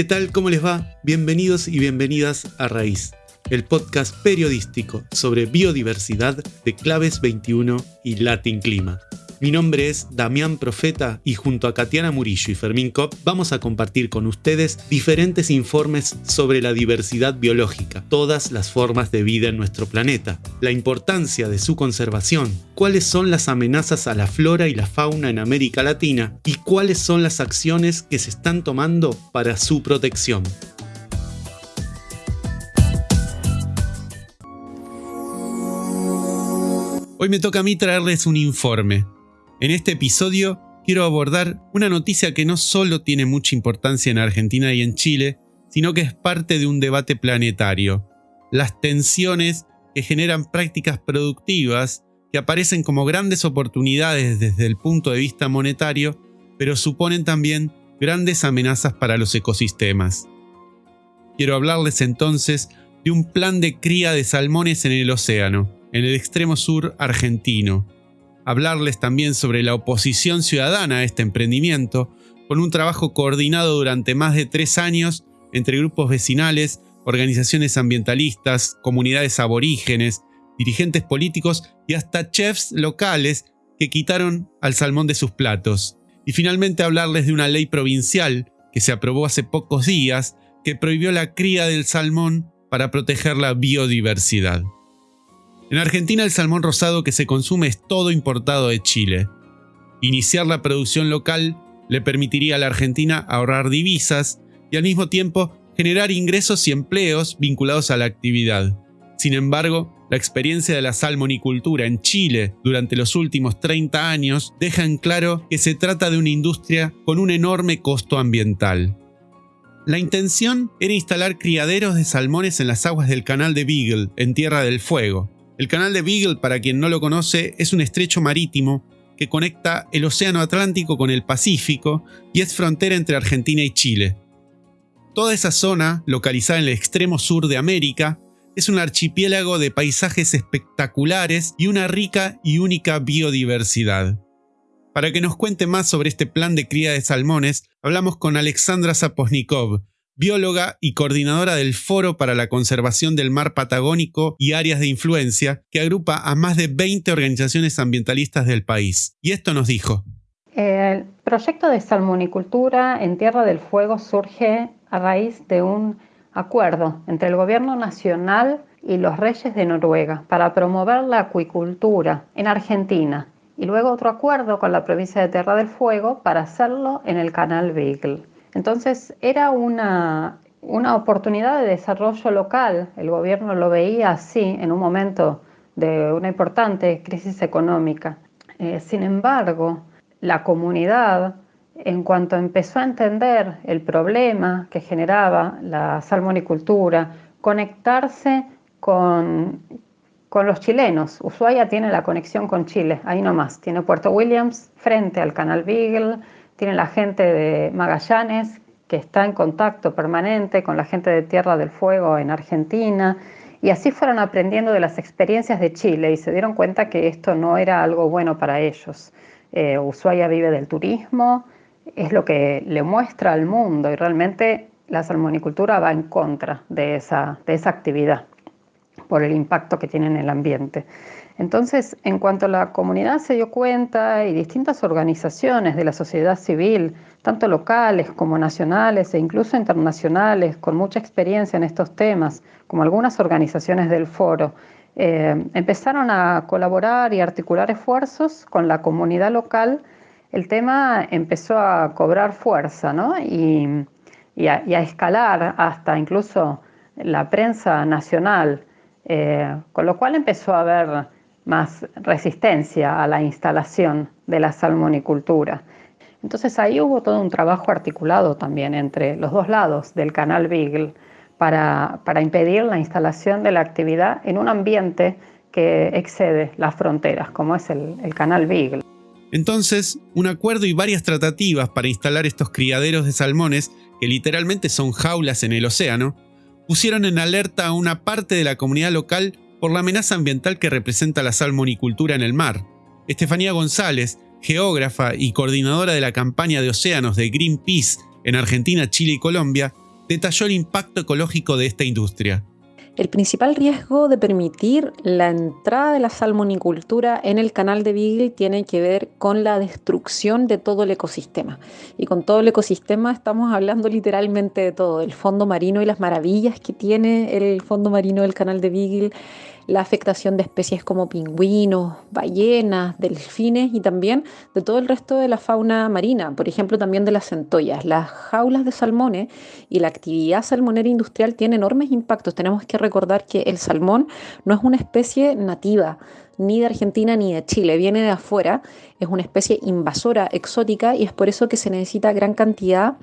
¿Qué tal? ¿Cómo les va? Bienvenidos y bienvenidas a Raíz, el podcast periodístico sobre biodiversidad de Claves 21 y Latin Clima. Mi nombre es Damián Profeta y junto a Katiana Murillo y Fermín Kopp vamos a compartir con ustedes diferentes informes sobre la diversidad biológica, todas las formas de vida en nuestro planeta, la importancia de su conservación, cuáles son las amenazas a la flora y la fauna en América Latina y cuáles son las acciones que se están tomando para su protección. Hoy me toca a mí traerles un informe, en este episodio quiero abordar una noticia que no solo tiene mucha importancia en Argentina y en Chile, sino que es parte de un debate planetario. Las tensiones que generan prácticas productivas que aparecen como grandes oportunidades desde el punto de vista monetario, pero suponen también grandes amenazas para los ecosistemas. Quiero hablarles entonces de un plan de cría de salmones en el océano, en el extremo sur argentino, hablarles también sobre la oposición ciudadana a este emprendimiento, con un trabajo coordinado durante más de tres años entre grupos vecinales, organizaciones ambientalistas, comunidades aborígenes, dirigentes políticos y hasta chefs locales que quitaron al salmón de sus platos. Y finalmente hablarles de una ley provincial que se aprobó hace pocos días que prohibió la cría del salmón para proteger la biodiversidad. En Argentina el salmón rosado que se consume es todo importado de Chile. Iniciar la producción local le permitiría a la Argentina ahorrar divisas y al mismo tiempo generar ingresos y empleos vinculados a la actividad. Sin embargo, la experiencia de la salmonicultura en Chile durante los últimos 30 años deja en claro que se trata de una industria con un enorme costo ambiental. La intención era instalar criaderos de salmones en las aguas del canal de Beagle, en Tierra del Fuego, el canal de Beagle, para quien no lo conoce, es un estrecho marítimo que conecta el Océano Atlántico con el Pacífico y es frontera entre Argentina y Chile. Toda esa zona, localizada en el extremo sur de América, es un archipiélago de paisajes espectaculares y una rica y única biodiversidad. Para que nos cuente más sobre este plan de cría de salmones, hablamos con Alexandra Zaposnikov, bióloga y coordinadora del Foro para la Conservación del Mar Patagónico y Áreas de Influencia, que agrupa a más de 20 organizaciones ambientalistas del país. Y esto nos dijo. El proyecto de salmonicultura en Tierra del Fuego surge a raíz de un acuerdo entre el gobierno nacional y los reyes de Noruega para promover la acuicultura en Argentina y luego otro acuerdo con la provincia de Tierra del Fuego para hacerlo en el canal Beagle. Entonces era una, oportunidad de desarrollo local. El gobierno lo veía así en un momento de una importante crisis económica. Eh, sin embargo, la comunidad, en cuanto empezó a entender el problema que generaba la salmonicultura, conectarse con, con los chilenos. Ushuaia tiene la conexión con Chile, ahí nomás. Tiene Puerto Williams frente al canal Beagle, tiene la gente de Magallanes que está en contacto permanente con la gente de Tierra del Fuego en Argentina. Y así fueron aprendiendo de las experiencias de Chile y se dieron cuenta que esto no era algo bueno para ellos. Eh, Ushuaia vive del turismo, es lo que le muestra al mundo y realmente la salmonicultura va en contra de esa, de esa actividad por el impacto que tiene en el ambiente. Entonces, en cuanto la comunidad se dio cuenta y distintas organizaciones de la sociedad civil, tanto locales como nacionales e incluso internacionales, con mucha experiencia en estos temas, como algunas organizaciones del foro, eh, empezaron a colaborar y articular esfuerzos con la comunidad local, el tema empezó a cobrar fuerza y, a, escalar hasta incluso la prensa nacional, eh, con lo cual empezó a haber más resistencia a la instalación de la salmonicultura. Entonces ahí hubo todo un trabajo articulado también entre los dos lados del canal Beagle para, para impedir la instalación de la actividad en un ambiente que excede las fronteras, como es el, el canal Beagle. Entonces, un acuerdo y varias tratativas para instalar estos criaderos de salmones, que literalmente son jaulas en el océano, pusieron en alerta a una parte de la comunidad local por la amenaza ambiental que representa la salmonicultura en el mar. Estefanía González, geógrafa y coordinadora de la campaña de océanos de Greenpeace en Argentina, Chile y Colombia, detalló el impacto ecológico de esta industria. El principal riesgo de permitir la entrada de la salmonicultura en el canal de Beagle tiene que ver con la destrucción de todo el ecosistema. Y con todo el ecosistema estamos hablando literalmente de todo, el fondo marino y las maravillas que tiene el fondo marino del canal de Beagle, la afectación de especies como pingüinos, ballenas, delfines y también de todo el resto de la fauna marina, por ejemplo también de las centollas. Las jaulas de salmones y la actividad salmonera industrial tienen enormes impactos. Tenemos que recordar que el salmón no es una especie nativa ni de Argentina ni de Chile, viene de afuera, es una especie invasora, exótica y es por eso que se necesita gran cantidad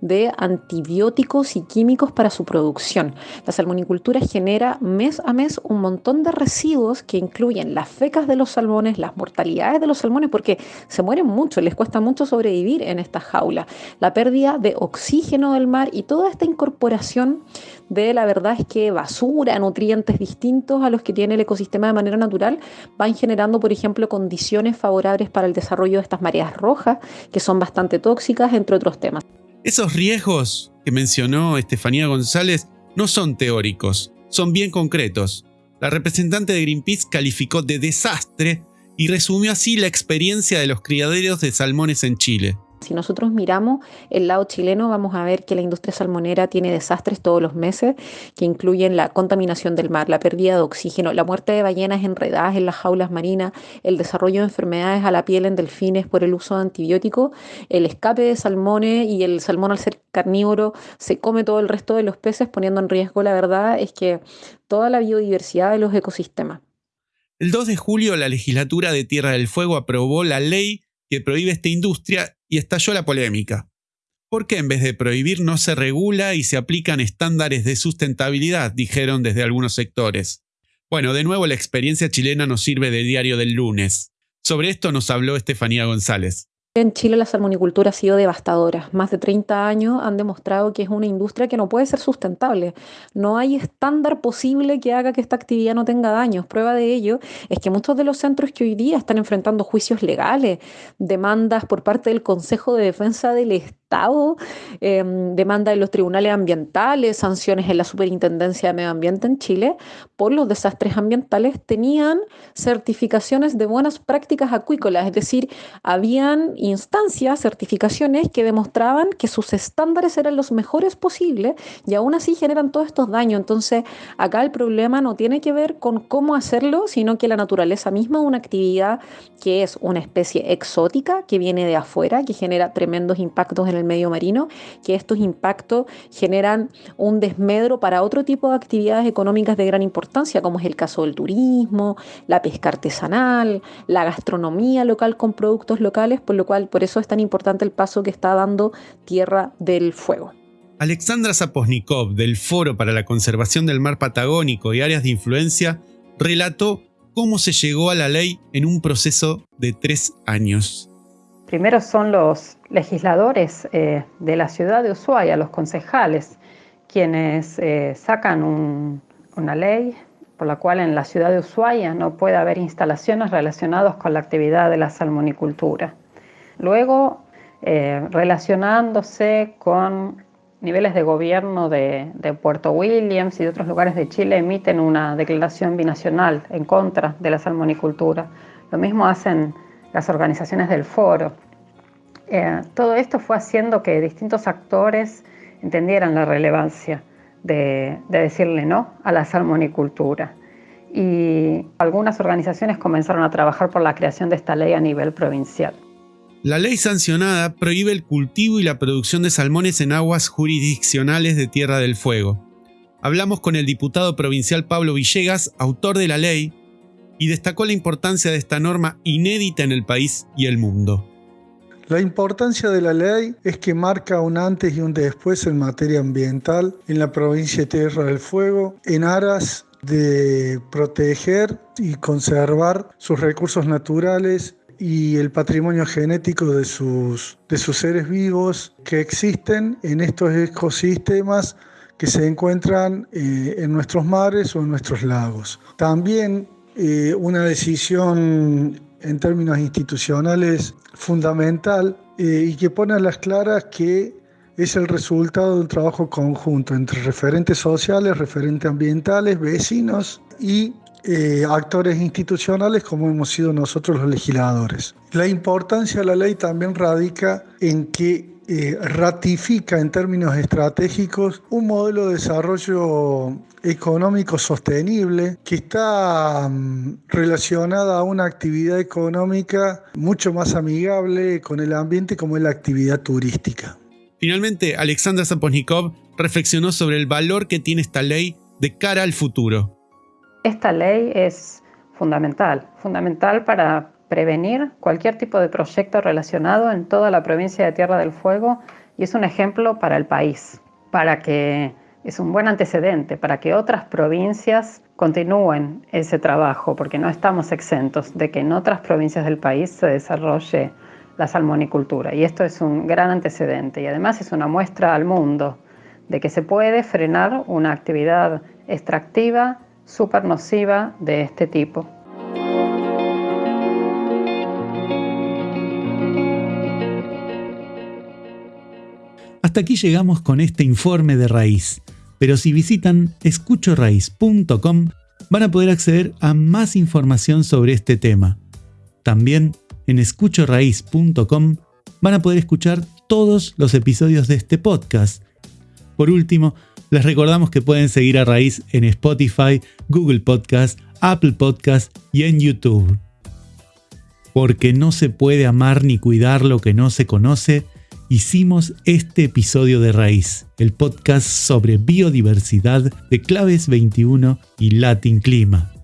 de antibióticos y químicos para su producción. La salmonicultura genera mes a mes un montón de residuos que incluyen las fecas de los salmones, las mortalidades de los salmones, porque se mueren mucho, les cuesta mucho sobrevivir en esta jaula, la pérdida de oxígeno del mar y toda esta incorporación de la verdad es que basura, nutrientes distintos a los que tiene el ecosistema de manera natural, van generando, por ejemplo, condiciones favorables para el desarrollo de estas mareas rojas, que son bastante tóxicas, entre otros temas. Esos riesgos que mencionó Estefanía González no son teóricos, son bien concretos. La representante de Greenpeace calificó de desastre y resumió así la experiencia de los criaderos de salmones en Chile. Si nosotros miramos el lado chileno, vamos a ver que la industria salmonera tiene desastres todos los meses, que incluyen la contaminación del mar, la pérdida de oxígeno, la muerte de ballenas enredadas en las jaulas marinas, el desarrollo de enfermedades a la piel en delfines por el uso de antibióticos, el escape de salmones y el salmón al ser carnívoro se come todo el resto de los peces, poniendo en riesgo, la verdad, es que toda la biodiversidad de los ecosistemas. El 2 de julio, la legislatura de Tierra del Fuego aprobó la ley que prohíbe esta industria y estalló la polémica. ¿Por qué en vez de prohibir no se regula y se aplican estándares de sustentabilidad? dijeron desde algunos sectores. Bueno, de nuevo la experiencia chilena nos sirve de diario del lunes. Sobre esto nos habló Estefanía González. En Chile la salmonicultura ha sido devastadora. Más de 30 años han demostrado que es una industria que no puede ser sustentable. No hay estándar posible que haga que esta actividad no tenga daños. Prueba de ello es que muchos de los centros que hoy día están enfrentando juicios legales, demandas por parte del Consejo de Defensa del Estado, Em, demanda en los tribunales ambientales, sanciones en la Superintendencia de Medio Ambiente en Chile por los desastres ambientales, tenían certificaciones de buenas prácticas acuícolas, es decir, habían instancias, certificaciones que demostraban que sus estándares eran los mejores posibles y aún así generan todos estos daños. Entonces, acá el problema no tiene que ver con cómo hacerlo, sino que la naturaleza misma, una actividad que es una especie exótica, que viene de afuera, que genera tremendos impactos en el medio marino, que estos impactos generan un desmedro para otro tipo de actividades económicas de gran importancia, como es el caso del turismo, la pesca artesanal, la gastronomía local con productos locales, por lo cual por eso es tan importante el paso que está dando Tierra del Fuego. Alexandra Zaposnikov, del Foro para la Conservación del Mar Patagónico y Áreas de Influencia, relató cómo se llegó a la ley en un proceso de tres años. Primero son los legisladores eh, de la ciudad de Ushuaia, los concejales, quienes eh, sacan una ley por la cual en la ciudad de Ushuaia no puede haber instalaciones relacionadas con la actividad de la salmonicultura. Luego, eh, relacionándose con niveles de gobierno de, de, Puerto Williams y de otros lugares de Chile, emiten una declaración binacional en contra de la salmonicultura. Lo mismo hacen las organizaciones del foro. Eh, todo esto fue haciendo que distintos actores entendieran la relevancia de, de decirle no a la salmonicultura. Y algunas organizaciones comenzaron a trabajar por la creación de esta ley a nivel provincial. La ley sancionada prohíbe el cultivo y la producción de salmones en aguas jurisdiccionales de Tierra del Fuego. Hablamos con el diputado provincial Pablo Villegas, autor de la ley, y destacó la importancia de esta norma inédita en el país y el mundo. La importancia de la ley es que marca un antes y un después en materia ambiental en la provincia de Tierra del Fuego, en aras de proteger y conservar sus recursos naturales y el patrimonio genético de sus, de sus seres vivos que existen en estos ecosistemas que se encuentran eh, en nuestros mares o en nuestros lagos. También eh, una decisión en términos institucionales fundamental eh, y que pone a las claras que es el resultado de un trabajo conjunto entre referentes sociales, referentes ambientales, vecinos y eh, actores institucionales como hemos sido nosotros los legisladores. La importancia de la ley también radica en que eh, ratifica en términos estratégicos un modelo de desarrollo económico sostenible que está mm, relacionada a una actividad económica mucho más amigable con el ambiente como es la actividad turística. Finalmente, Alexandra Zaposnikov reflexionó sobre el valor que tiene esta ley de cara al futuro. Esta ley es fundamental, fundamental para prevenir cualquier tipo de proyecto relacionado en toda la provincia de Tierra del Fuego y es un ejemplo para el país, para que es un buen antecedente, para que otras provincias continúen ese trabajo, porque no estamos exentos de que en otras provincias del país se desarrolle la salmonicultura. Y esto es un gran antecedente y además es una muestra al mundo de que se puede frenar una actividad extractiva súper nociva de este tipo. Hasta aquí llegamos con este informe de raíz, pero si visitan escuchoraíz.com van a poder acceder a más información sobre este tema. También en escuchoraíz.com van a poder escuchar todos los episodios de este podcast. Por último, les recordamos que pueden seguir a Raíz en Spotify, Google Podcast, Apple Podcast y en YouTube. Porque no se puede amar ni cuidar lo que no se conoce, hicimos este episodio de Raíz, el podcast sobre biodiversidad de Claves 21 y Latin Clima.